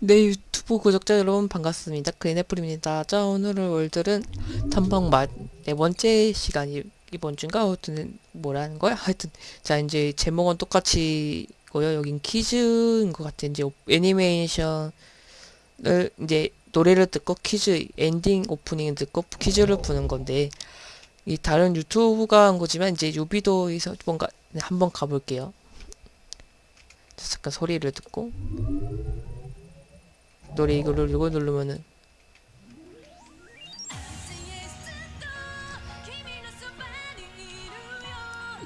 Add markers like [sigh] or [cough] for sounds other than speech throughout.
네, 유튜브 구독자 여러분 반갑습니다. 그린애플입니다. 자, 오늘은 월들은 탐방 맛, 네 번째 시간이 이번 주인가? 하여튼 뭐라는 거야? 하여튼 자, 이제 제목은 똑같이 고요. 여긴 퀴즈인 것 같아. 이제 오- 애니메이션을 이제 노래를 듣고 퀴즈 엔딩 오프닝 듣고 퀴즈를 푸는 건데 이 다른 유튜브가 한 거지만 이제 유비도에서 뭔가 네, 한번 가볼게요. 자, 잠깐 소리를 듣고 노래 이거를 이거 누르면은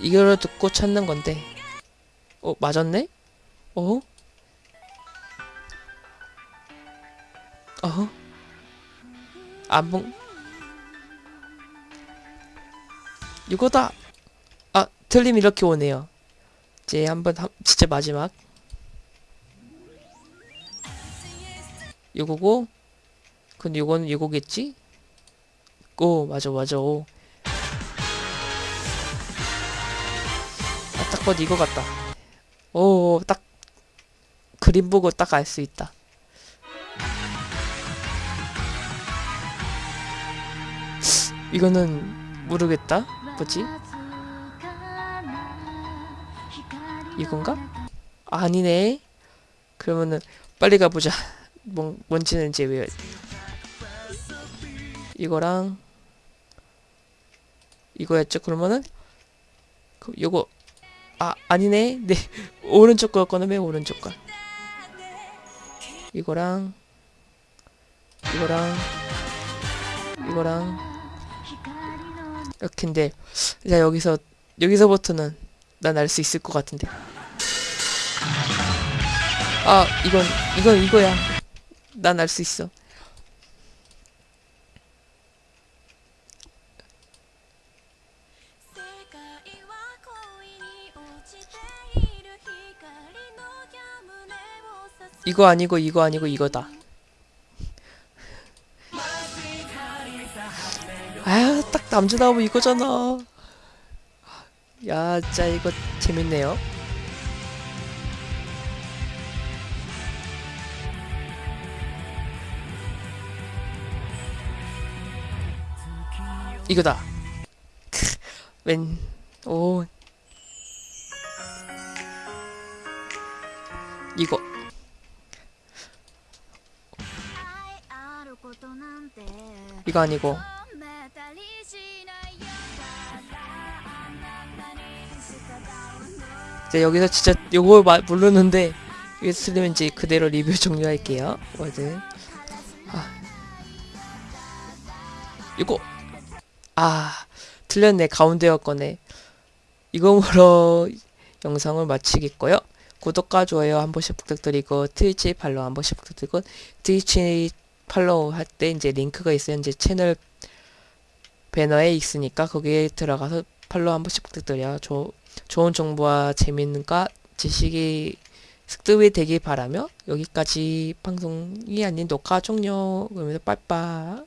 이거를 듣고 찾는 건데 어 맞았네? 어? 어? 안봉 이거다 아 틀림 이렇게 오네요 이제 한번 한- 진짜 마지막 이거고 근데 이거는 이거겠지? 오 맞아 맞아 오. 아, 딱 봐도 이거 같다 오 딱 그림 보고 딱 알 수 있다 이거는 모르겠다 뭐지? 이건가? 아니네 그러면은 빨리 가보자 뭔, 뭔지는 이제 왜 이거랑 이거였죠? 그러면은 그 요거 아 아니네. 네. [laughs] 오른쪽 거였거든 맨 오른쪽 거. 이거랑 이거랑 이거랑 이렇게인데 자 여기서 여기서부터는 난 알 수 있을 것 같은데. 아 이건 이건 이거야 난 알 수 있어. 이거 아니고 이거 아니고 이거다. 아유 딱 남자 나오면 이거잖아. 야 진짜 이거 재밌네요 이거다 웬, 오. 이거. 이거 아니고. 이제 여기서 진짜 마, 모르는데, 이거 틀리면 이제 그대로 리뷰 종료할게요. 워드. 아. 이거. 아. 틀렸네. 가운데였 거네. 이거로 영상을 마치겠고요. 구독과 좋아요 한 번씩 부탁드리고 트위치 팔로우 한 번씩 부탁드리고 트위치 팔로우 할 때 이제 링크가 있어요. 이제 채널 배너에 있으니까 거기에 들어가서 팔로우 한 번씩 부탁드려요. 조, 좋은 정보와 재밌는가 지식이 습득이 되길 바라며 여기까지 방송이 아닌 녹화 종료 그러면서 빠빠